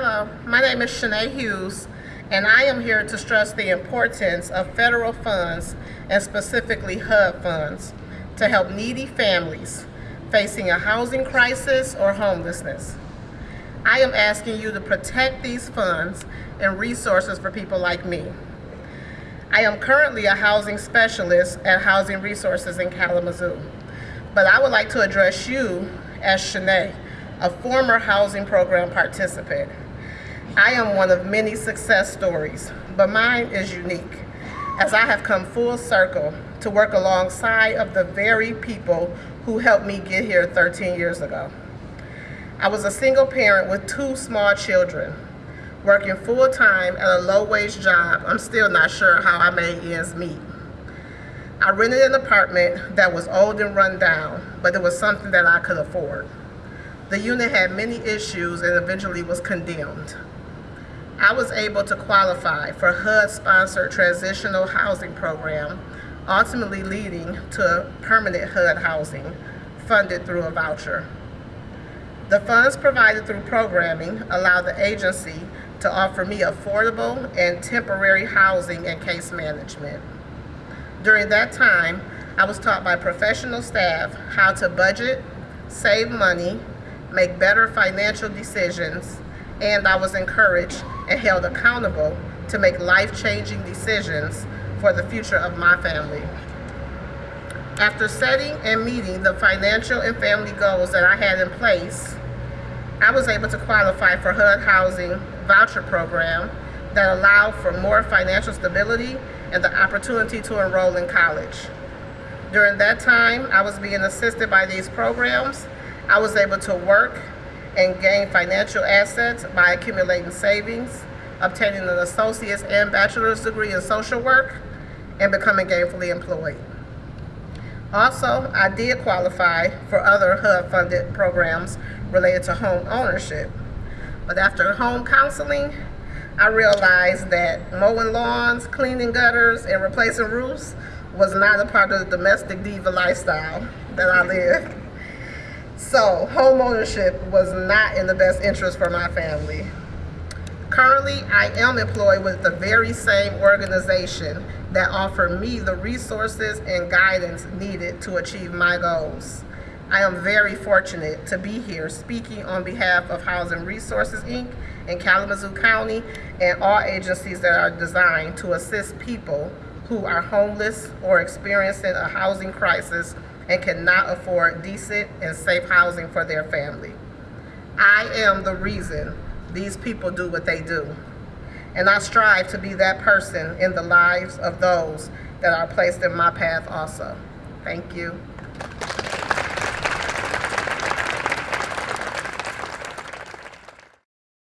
Hello, my name is Shanae Hughes, and I am here to stress the importance of federal funds, and specifically HUD funds, to help needy families facing a housing crisis or homelessness. I am asking you to protect these funds and resources for people like me. I am currently a housing specialist at Housing Resources in Kalamazoo, but I would like to address you as Shanae, a former housing program participant. I am one of many success stories, but mine is unique, as I have come full circle to work alongside of the very people who helped me get here 13 years ago. I was a single parent with two small children, working full-time at a low-wage job. I'm still not sure how I made ends meet. I rented an apartment that was old and run down, but it was something that I could afford. The unit had many issues and eventually was condemned. I was able to qualify for HUD-sponsored transitional housing program, ultimately leading to permanent HUD housing funded through a voucher. The funds provided through programming allow the agency to offer me affordable and temporary housing and case management. During that time, I was taught by professional staff how to budget, save money, make better financial decisions, and I was encouraged and held accountable to make life-changing decisions for the future of my family. After setting and meeting the financial and family goals that I had in place, I was able to qualify for HUD Housing voucher program that allowed for more financial stability and the opportunity to enroll in college. During that time, I was being assisted by these programs I was able to work and gain financial assets by accumulating savings, obtaining an associate's and bachelor's degree in social work, and becoming gainfully employed. Also, I did qualify for other HUD-funded programs related to home ownership. But after home counseling, I realized that mowing lawns, cleaning gutters, and replacing roofs was not a part of the domestic diva lifestyle that I lived. So home ownership was not in the best interest for my family. Currently, I am employed with the very same organization that offered me the resources and guidance needed to achieve my goals. I am very fortunate to be here speaking on behalf of Housing Resources, Inc. in Kalamazoo County and all agencies that are designed to assist people who are homeless or experiencing a housing crisis and cannot afford decent and safe housing for their family. I am the reason these people do what they do. And I strive to be that person in the lives of those that are placed in my path also. Thank you.